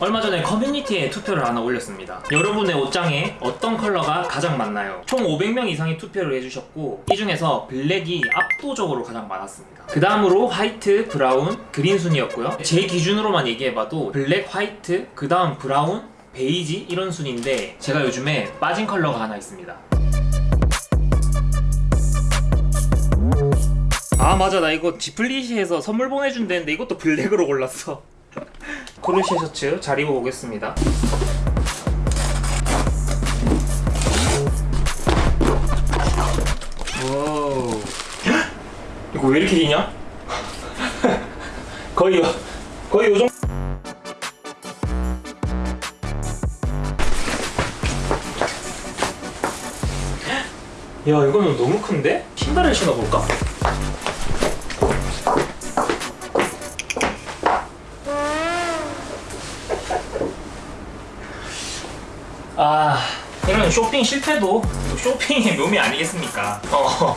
얼마 전에 커뮤니티에 투표를 하나 올렸습니다. 여러분의 옷장에 어떤 컬러가 가장 많나요? 총 500명 이상이 투표를 해주셨고 이 중에서 블랙이 압도적으로 가장 많았습니다. 그 다음으로 화이트, 브라운, 그린 순이었고요. 제 기준으로만 얘기해봐도 블랙, 화이트, 그 다음 브라운, 베이지 이런 순인데 제가 요즘에 빠진 컬러가 하나 있습니다. 아 맞아 나 이거 지플리시에서 선물 보내준다는데 이것도 블랙으로 골랐어 크로셰 셔츠 잘 입어보겠습니다 와우 이거 왜 이렇게 기냐? 거의 요, 거의 요정 야 이거는 너무 큰데? 신발을 신어볼까? 아 이런 쇼핑 실패도 쇼핑의 묘미 아니겠습니까? 어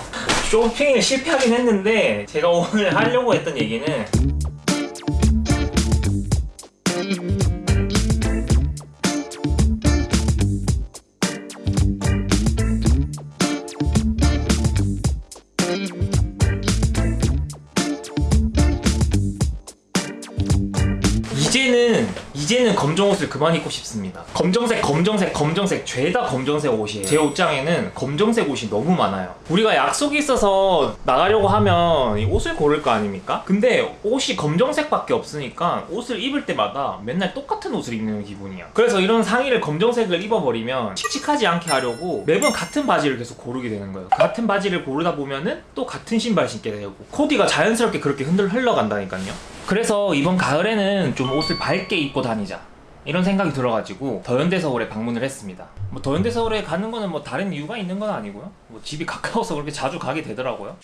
쇼핑을 실패하긴 했는데 제가 오늘 하려고 했던 얘기는 검정 옷을 그만 입고 싶습니다. 검정색, 검정색, 검정색 죄다 검정색 옷이에요. 제 옷장에는 검정색 옷이 너무 많아요. 우리가 약속이 있어서 나가려고 하면 이 옷을 고를 거 아닙니까? 근데 옷이 검정색밖에 없으니까 옷을 입을 때마다 맨날 똑같은 옷을 입는 기분이야. 그래서 이런 상의를 검정색을 입어버리면 칙칙하지 않게 하려고 매번 같은 바지를 계속 고르게 되는 거예요. 같은 바지를 고르다 보면은 또 같은 신발 신게 되고 코디가 자연스럽게 그렇게 흔들 흘러간다니까요. 그래서 이번 가을에는 좀 옷을 밝게 입고 다니자 이런 생각이 들어가지고 더현대 서울에 방문을 했습니다. 뭐 더현대 서울에 가는 거는 뭐 다른 이유가 있는 건 아니고요. 뭐 집이 가까워서 그렇게 자주 가게 되더라고요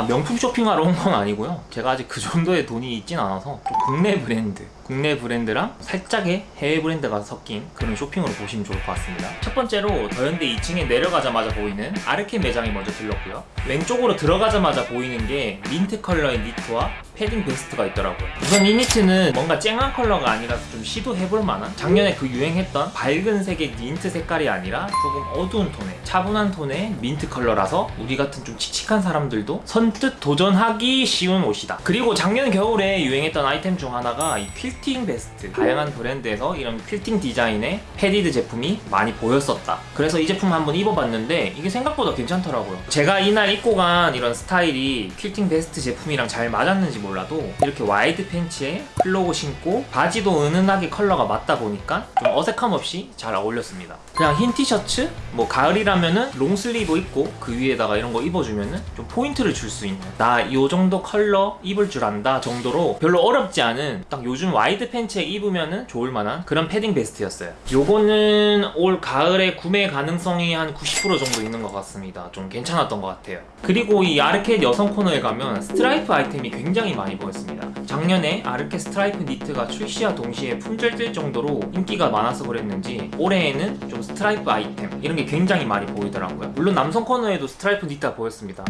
아 명품 쇼핑하러 온 건 아니고요. 제가 아직 그 정도의 돈이 있진 않아서 좀 국내 브랜드 국내 브랜드랑 살짝의 해외 브랜드가 섞인 그런 쇼핑으로 보시면 좋을 것 같습니다. 첫 번째로 더현대 2층에 내려가자마자 보이는 아르켓 매장에 먼저 들렀고요. 왼쪽으로 들어가자마자 보이는 게 민트 컬러의 니트와 패딩 베스트가 있더라고요. 우선 이 니트는 뭔가 쨍한 컬러가 아니라서 좀 시도해볼 만한? 작년에 그 유행했던 밝은 색의 민트 색깔이 아니라 조금 어두운 톤의 차분한 톤의 민트 컬러라서 우리 같은 좀 칙칙한 사람들도 선뜻 도전하기 쉬운 옷이다. 그리고 작년 겨울에 유행했던 아이템 중 하나가 이 퀼팅 베스트. 다양한 브랜드에서 이런 퀼팅 디자인의 padded 제품이 많이 보였었다. 그래서 이 제품 한번 입어봤는데 이게 생각보다 괜찮더라고요. 제가 이날 입고 간 이런 스타일이 퀼팅 베스트 제품이랑 잘 맞았는지 몰라도 이렇게 와이드 팬츠에 클로그 신고 바지도 은은하게 컬러가 맞다 보니까 좀 어색함 없이 잘 어울렸습니다. 그냥 흰 티셔츠 뭐 가을이라면은 long sleeve 입고 그 위에다가 이런 거 입어주면은 좀 포인트를 줄 수 있는. 나 이 정도 컬러 입을 줄 안다 정도로 별로 어렵지 않은 딱 요즘 와이드 팬츠에 입으면은 좋을 만한 그런 패딩 베스트였어요. 요거는 올 가을에 구매 가능성이 한 90% 정도 있는 것 같습니다. 좀 괜찮았던 것 같아요. 그리고 이 아르켓 여성 코너에 가면 스트라이프 아이템이 굉장히 많이 보였습니다. 작년에 아르켓 스트라이프 니트가 출시와 동시에 품절될 정도로 인기가 많아서 그랬는지 올해에는 좀 스트라이프 아이템 이런 게 굉장히 많이 보이더라고요. 물론 남성 코너에도 스트라이프 니트가 보였습니다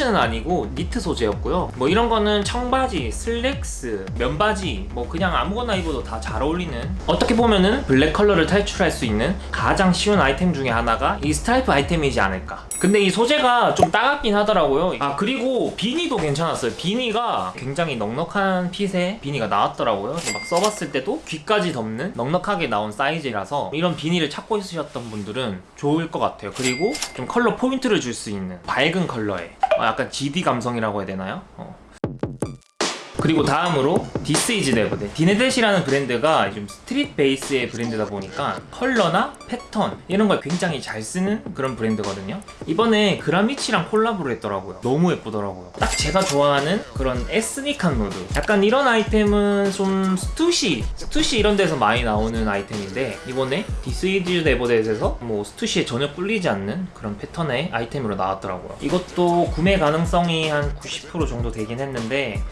티셔츠는 아니고 니트 소재였고요. 뭐 이런 거는 청바지, 슬랙스, 면바지 뭐 그냥 아무거나 입어도 다 잘 어울리는 어떻게 보면은 블랙 컬러를 탈출할 수 있는 가장 쉬운 아이템 중에 하나가 이 스트라이프 아이템이지 않을까. 근데 이 소재가 좀 따갑긴 하더라고요. 아 그리고 비니도 괜찮았어요. 비니가 굉장히 넉넉한 핏의 비니가 나왔더라고요. 막 써봤을 때도 귀까지 덮는 넉넉하게 나온 사이즈라서 이런 비니를 찾고 있으셨던 분들은 좋을 것 같아요. 그리고 좀 컬러 포인트를 줄 수 있는 밝은 컬러에 어, 약간 GD 감성이라고 해야 되나요? 어. 그리고 다음으로 thisisneverthat 디네댓이라는 브랜드가 좀 street 베이스의 브랜드다 보니까 컬러나 패턴 이런 걸 굉장히 잘 쓰는 그런 브랜드거든요. 이번에 그라미치랑 콜라보를 했더라고요. 너무 예쁘더라고요. 딱 제가 좋아하는 그런 에스닉한 무드. 약간 이런 아이템은 좀 스투시 스투시 이런 데서 많이 나오는 아이템인데 이번에 thisisneverthat에서 뭐 스투시에 전혀 꿀리지 않는 그런 패턴의 아이템으로 나왔더라고요. 이것도 구매 가능성이 한 90% 정도 되긴 했는데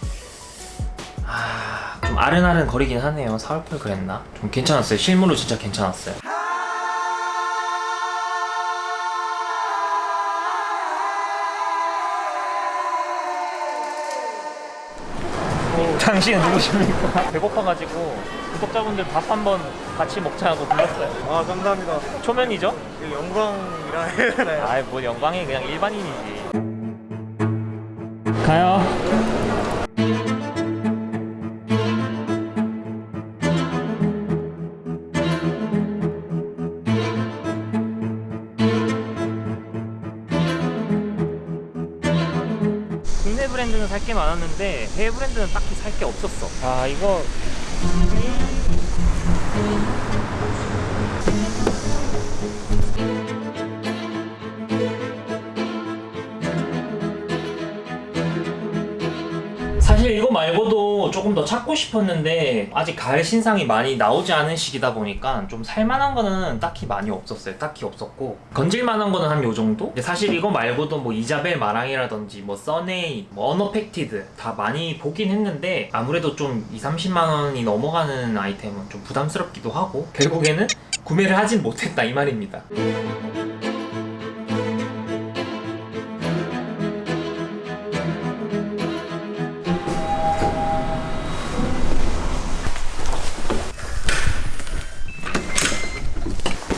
아, 좀 아른아른 거리긴 하네요. 사올 걸 그랬나? 좀 괜찮았어요. 실물로 진짜 괜찮았어요. 당신은 누구십니까? 배고파가지고 구독자분들 밥 한번 같이 먹자고 불렀어요. 아 감사합니다. 초면이죠? 영광이라 해야 되나요? 아이 뭐 영광이 그냥 일반인이지. 가요. 살 게 많았는데 해외 브랜드는 딱히 살 게 없었어. 아 이거 더 찾고 싶었는데 아직 가을 신상이 많이 나오지 않은 시기다 보니까 좀 살만한 거는 딱히 많이 없었어요. 딱히 없었고 건질만한 거는 한 요 정도? 사실 이거 말고도 뭐 이자벨 마랑이라든지 뭐 써네이, 뭐 어너팩티드 다 많이 보긴 했는데 아무래도 좀 2, 30만 원이 넘어가는 아이템은 좀 부담스럽기도 하고 결국에는 구매를 하진 못했다 이 말입니다.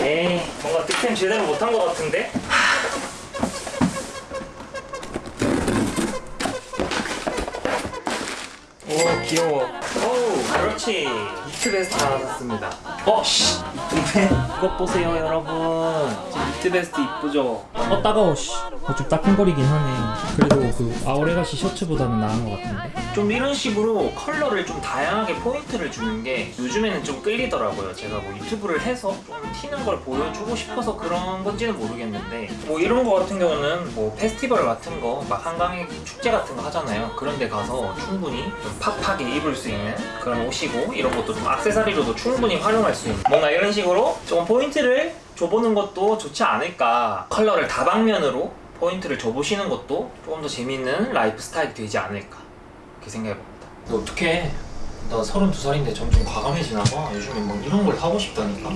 에이 뭔가 득템 제대로 못한 것 같은데? 오 귀여워 오 그렇지 니트 베스트 하나 샀습니다 어 씨. 이게 이것 보세요 여러분 니트 베스트 이쁘죠? 어 따가워 씨. 어, 좀 따끔거리긴 하네 그래도 그 Our Legacy 셔츠보다는 나은 것 같은데 좀 이런 식으로 컬러를 좀 다양하게 포인트를 주는 게 요즘에는 좀 끌리더라고요 제가 뭐 유튜브를 해서 좀 튀는 걸 보여주고 싶어서 그런 건지는 모르겠는데 뭐 이런 거 같은 경우는 뭐 페스티벌 같은 거 막 한강에 축제 같은 거 하잖아요 그런 데 가서 충분히 좀 팍팍하게 입을 수 있는 그런 옷이고 이런 것도 좀 액세서리로도 충분히 활용할 수 있는 뭔가 이런 식으로 조금 포인트를 줘보는 것도 좋지 않을까. 컬러를 다방면으로 포인트를 줘보시는 것도 조금 더 재밌는 라이프 스타일이 되지 않을까. 그렇게 생각해봅니다. 너 어떡해? 나 32살인데 점점 과감해지나 봐. 요즘에 막 이런 걸 하고 싶다니까